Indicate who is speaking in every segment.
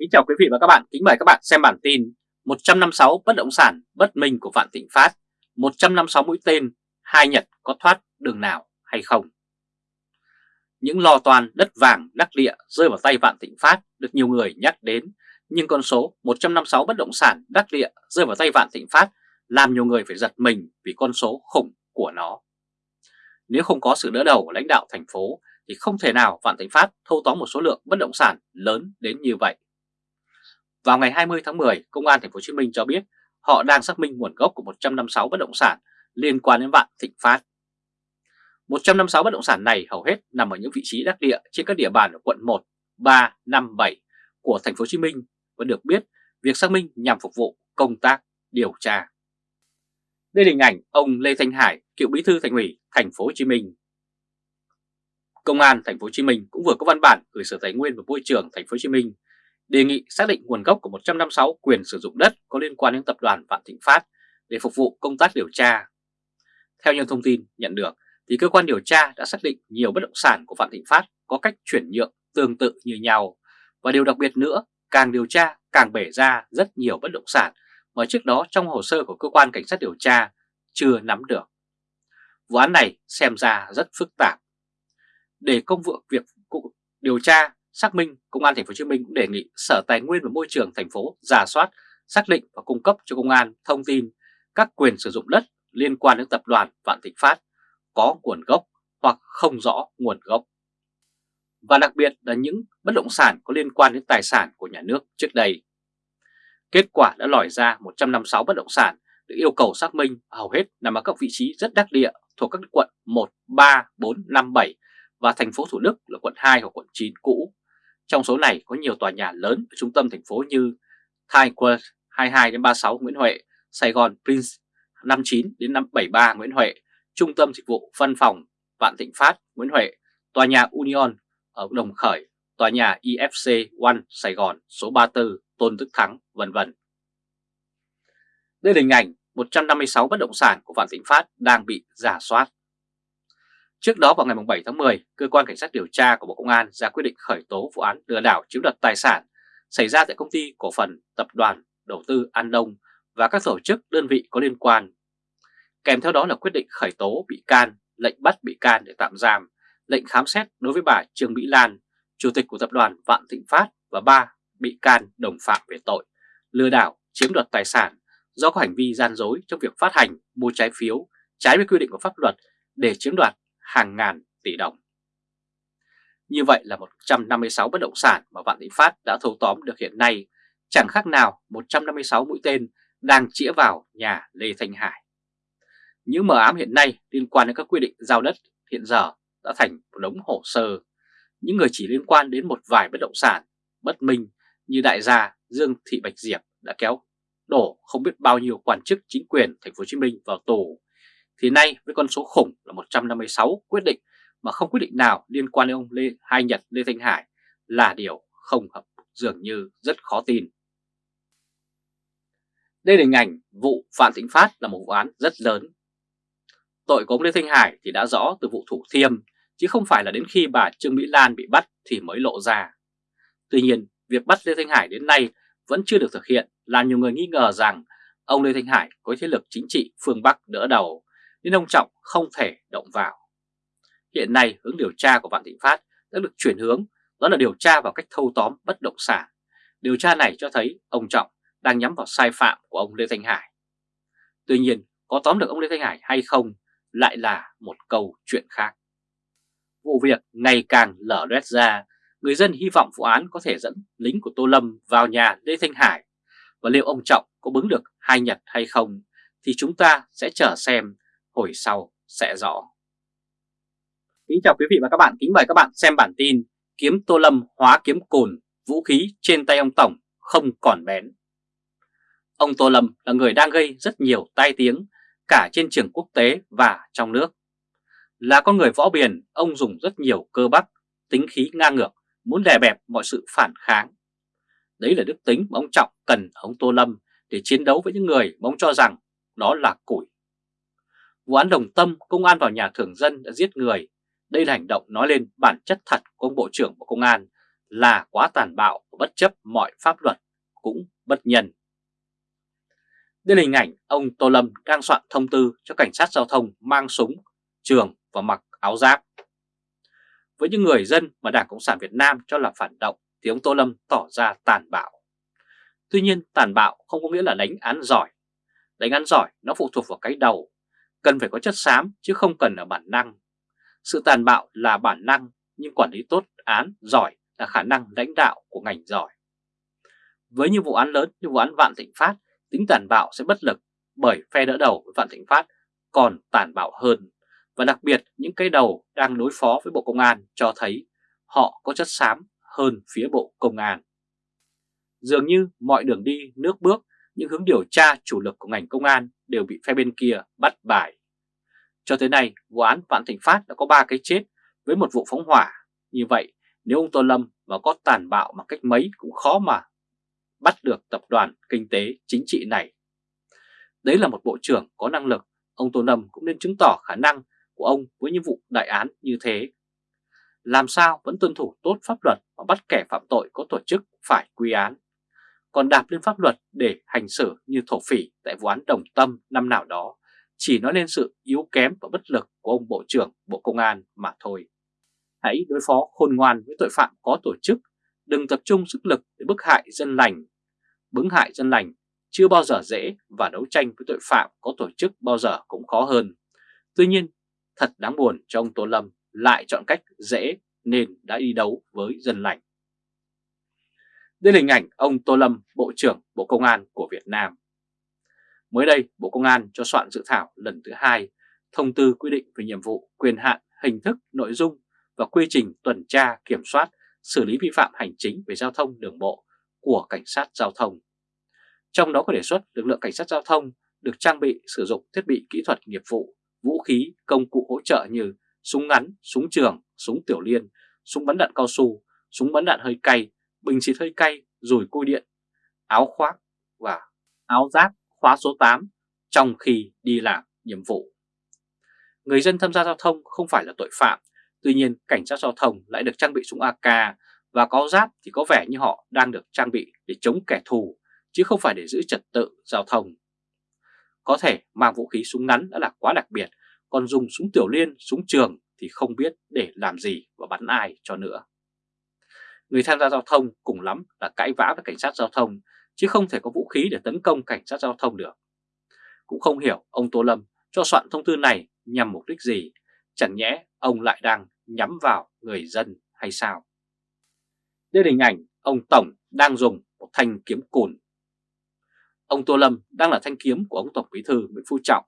Speaker 1: Kính chào quý vị và các bạn, kính mời các bạn xem bản tin 156 bất động sản bất minh của Vạn Thịnh Phát. 156 mũi tên, hai Nhật có thoát đường nào hay không? Những lo toan đất vàng đắc địa rơi vào tay Vạn Thịnh Phát được nhiều người nhắc đến Nhưng con số 156 bất động sản đắc địa rơi vào tay Vạn Thịnh Phát làm nhiều người phải giật mình vì con số khủng của nó. Nếu không có sự đỡ đầu của lãnh đạo thành phố thì không thể nào Vạn Thịnh Phát thâu tóm một số lượng bất động sản lớn đến như vậy vào ngày 20 tháng 10, Công an Thành phố Hồ Chí Minh cho biết họ đang xác minh nguồn gốc của 156 bất động sản liên quan đến Vạn Thịnh Phát. 156 bất động sản này hầu hết nằm ở những vị trí đắc địa trên các địa bàn ở quận 1, 3, 5, 7 của Thành phố Hồ Chí Minh và được biết việc xác minh nhằm phục vụ công tác điều tra. Đây là hình ảnh ông Lê Thanh Hải, cựu bí thư Thành ủy Thành phố Hồ Chí Minh. Công an Thành phố Hồ Chí Minh cũng vừa có văn bản gửi Sở Tài nguyên và Môi trường Thành phố Hồ Chí Minh đề nghị xác định nguồn gốc của 156 quyền sử dụng đất có liên quan đến tập đoàn Vạn Thịnh Phát để phục vụ công tác điều tra. Theo những thông tin nhận được, thì cơ quan điều tra đã xác định nhiều bất động sản của Vạn Thịnh Phát có cách chuyển nhượng tương tự như nhau. Và điều đặc biệt nữa, càng điều tra càng bể ra rất nhiều bất động sản mà trước đó trong hồ sơ của cơ quan cảnh sát điều tra chưa nắm được. Vụ án này xem ra rất phức tạp. Để công vụ việc điều tra xác minh, Công an Thành phố Hồ Chí Minh cũng đề nghị Sở Tài nguyên và Môi trường thành phố giả soát, xác định và cung cấp cho công an thông tin các quyền sử dụng đất liên quan đến tập đoàn Vạn Thịnh Phát có nguồn gốc hoặc không rõ nguồn gốc. Và đặc biệt là những bất động sản có liên quan đến tài sản của nhà nước trước đây. Kết quả đã lòi ra 156 bất động sản được yêu cầu xác minh hầu hết nằm ở các vị trí rất đắc địa thuộc các quận 1, 3, 4, 5, 7 và thành phố Thủ Đức là quận 2 hoặc quận 9 cũ trong số này có nhiều tòa nhà lớn ở trung tâm thành phố như Times Square 22 đến 36 Nguyễn Huệ, Sài Gòn Prince 59 đến 73 Nguyễn Huệ, Trung tâm Dịch vụ Văn phòng Vạn Thịnh Phát Nguyễn Huệ, tòa nhà Union ở Đồng Khởi, tòa nhà IFC One Sài Gòn số 34 Tôn Đức Thắng, vân vân. Đây là hình ảnh 156 bất động sản của Vạn Thịnh Phát đang bị giả soát. Trước đó vào ngày 7 tháng 10, Cơ quan Cảnh sát điều tra của Bộ Công an ra quyết định khởi tố vụ án lừa đảo chiếm đoạt tài sản xảy ra tại công ty cổ phần tập đoàn đầu tư An Đông và các tổ chức đơn vị có liên quan. Kèm theo đó là quyết định khởi tố bị can, lệnh bắt bị can để tạm giam, lệnh khám xét đối với bà Trương Mỹ Lan, Chủ tịch của tập đoàn Vạn Thịnh Phát và ba bị can đồng phạm về tội lừa đảo chiếm đoạt tài sản do có hành vi gian dối trong việc phát hành mua trái phiếu trái với quy định của pháp luật để chiếm đoạt hàng ngàn tỷ đồng. Như vậy là 156 bất động sản mà Vạn Thịnh Phát đã thâu tóm được hiện nay, chẳng khác nào 156 mũi tên đang chĩa vào nhà Lê Thanh Hải. Những mờ ám hiện nay liên quan đến các quy định giao đất hiện giờ đã thành một đống hồ sơ. Những người chỉ liên quan đến một vài bất động sản bất minh như đại gia Dương Thị Bạch Diệp đã kéo đổ không biết bao nhiêu quan chức chính quyền thành phố Hồ Chí Minh vào tù thì nay với con số khủng là 156 quyết định mà không quyết định nào liên quan đến ông Lê Hai Nhật Lê Thanh Hải là điều không hợp dường như rất khó tin. Đây là hình ảnh vụ Phạm Tĩnh Phát là một vụ án rất lớn. Tội của ông Lê Thanh Hải thì đã rõ từ vụ Thủ Thiêm chứ không phải là đến khi bà Trương Mỹ Lan bị bắt thì mới lộ ra. Tuy nhiên, việc bắt Lê Thanh Hải đến nay vẫn chưa được thực hiện làm nhiều người nghi ngờ rằng ông Lê Thanh Hải có thế lực chính trị phương Bắc đỡ đầu nên ông Trọng không thể động vào. Hiện nay hướng điều tra của Vạn Thịnh Phát đã được chuyển hướng, đó là điều tra vào cách thâu tóm bất động sản. Điều tra này cho thấy ông Trọng đang nhắm vào sai phạm của ông Lê Thanh Hải. Tuy nhiên, có tóm được ông Lê Thanh Hải hay không lại là một câu chuyện khác. Vụ việc ngày càng lở loét ra, người dân hy vọng vụ án có thể dẫn lính của Tô Lâm vào nhà Lê Thanh Hải. Và liệu ông Trọng có bứng được hai nhật hay không thì chúng ta sẽ chờ xem hồi sau sẽ rõ. Kính chào quý vị và các bạn, kính mời các bạn xem bản tin Kiếm Tô Lâm hóa kiếm cồn, vũ khí trên tay ông Tổng không còn bén. Ông Tô Lâm là người đang gây rất nhiều tai tiếng cả trên trường quốc tế và trong nước. Là con người võ biển ông dùng rất nhiều cơ bắp, tính khí ngang ngược, muốn đè bẹp mọi sự phản kháng. Đấy là đức tính mà ông Trọng cần ông Tô Lâm để chiến đấu với những người mà ông cho rằng đó là củi Vụ án Đồng Tâm, công an vào nhà thường dân đã giết người. Đây là hành động nói lên bản chất thật của ông Bộ trưởng Bộ Công an là quá tàn bạo và bất chấp mọi pháp luật cũng bất nhân. Đây là hình ảnh ông Tô Lâm đang soạn thông tư cho cảnh sát giao thông mang súng, trường và mặc áo giáp. Với những người dân mà Đảng Cộng sản Việt Nam cho là phản động thì ông Tô Lâm tỏ ra tàn bạo. Tuy nhiên tàn bạo không có nghĩa là đánh án giỏi. Đánh án giỏi nó phụ thuộc vào cái đầu, cần phải có chất xám chứ không cần ở bản năng. Sự tàn bạo là bản năng nhưng quản lý tốt án giỏi là khả năng lãnh đạo của ngành giỏi. Với những vụ án lớn như vụ án Vạn Thịnh Phát, tính tàn bạo sẽ bất lực bởi phe đỡ đầu với Vạn Thịnh Phát còn tàn bạo hơn. Và đặc biệt những cái đầu đang đối phó với Bộ Công an cho thấy họ có chất xám hơn phía Bộ Công an. Dường như mọi đường đi, nước bước, những hướng điều tra chủ lực của ngành công an đều bị phe bên kia bắt bài. Cho tới nay, vụ án Vạn Thịnh Phát đã có 3 cái chết với một vụ phóng hỏa. Như vậy, nếu ông Tô Lâm mà có tàn bạo mà cách mấy cũng khó mà bắt được tập đoàn kinh tế chính trị này. Đấy là một bộ trưởng có năng lực, ông Tô Lâm cũng nên chứng tỏ khả năng của ông với những vụ đại án như thế. Làm sao vẫn tuân thủ tốt pháp luật và bắt kẻ phạm tội có tổ chức phải quy án. Còn đạp lên pháp luật để hành xử như thổ phỉ tại vụ án Đồng Tâm năm nào đó chỉ nói lên sự yếu kém và bất lực của ông Bộ trưởng Bộ Công an mà thôi. Hãy đối phó khôn ngoan với tội phạm có tổ chức, đừng tập trung sức lực để bức hại dân lành. Bứng hại dân lành chưa bao giờ dễ và đấu tranh với tội phạm có tổ chức bao giờ cũng khó hơn. Tuy nhiên, thật đáng buồn cho ông Tô Lâm lại chọn cách dễ nên đã đi đấu với dân lành. Đây là hình ảnh ông Tô Lâm, Bộ trưởng Bộ Công an của Việt Nam. Mới đây, Bộ Công an cho soạn dự thảo lần thứ hai thông tư quy định về nhiệm vụ, quyền hạn, hình thức, nội dung và quy trình tuần tra, kiểm soát, xử lý vi phạm hành chính về giao thông đường bộ của cảnh sát giao thông. Trong đó có đề xuất lực lượng cảnh sát giao thông được trang bị sử dụng thiết bị kỹ thuật nghiệp vụ, vũ khí, công cụ hỗ trợ như súng ngắn, súng trường, súng tiểu liên, súng bắn đạn cao su, súng bắn đạn hơi cay, bình xịt hơi cay, rùi cui điện, áo khoác và áo giáp khóa số 8 trong khi đi làm nhiệm vụ. Người dân tham gia giao thông không phải là tội phạm, tuy nhiên cảnh sát giao thông lại được trang bị súng AK và có giáp thì có vẻ như họ đang được trang bị để chống kẻ thù chứ không phải để giữ trật tự giao thông. Có thể mang vũ khí súng ngắn đã là quá đặc biệt, còn dùng súng tiểu liên, súng trường thì không biết để làm gì và bắn ai cho nữa. Người tham gia giao thông cùng lắm là cãi vã với cảnh sát giao thông chứ không thể có vũ khí để tấn công cảnh sát giao thông được. Cũng không hiểu ông Tô Lâm cho soạn thông tư này nhằm mục đích gì, chẳng nhẽ ông lại đang nhắm vào người dân hay sao? Đây là hình ảnh ông Tổng đang dùng một thanh kiếm cùn. Ông Tô Lâm đang là thanh kiếm của ông Tổng Bí thư Nguyễn Phú Trọng.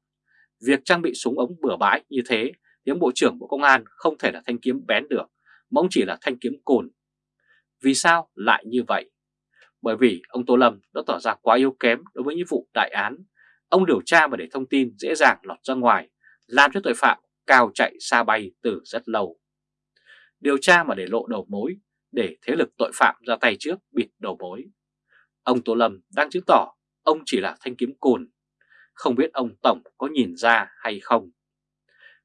Speaker 1: Việc trang bị súng ống bừa bãi như thế tiếng Bộ trưởng Bộ Công an không thể là thanh kiếm bén được, mà ông chỉ là thanh kiếm cùn. Vì sao lại như vậy? Bởi vì ông Tô Lâm đã tỏ ra quá yếu kém đối với những vụ đại án. Ông điều tra mà để thông tin dễ dàng lọt ra ngoài, làm cho tội phạm cao chạy xa bay từ rất lâu. Điều tra mà để lộ đầu mối, để thế lực tội phạm ra tay trước bịt đầu mối. Ông Tô Lâm đang chứng tỏ ông chỉ là thanh kiếm cồn, không biết ông Tổng có nhìn ra hay không.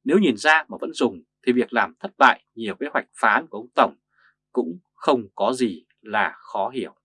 Speaker 1: Nếu nhìn ra mà vẫn dùng thì việc làm thất bại nhiều kế hoạch phá của ông Tổng cũng không có gì là khó hiểu.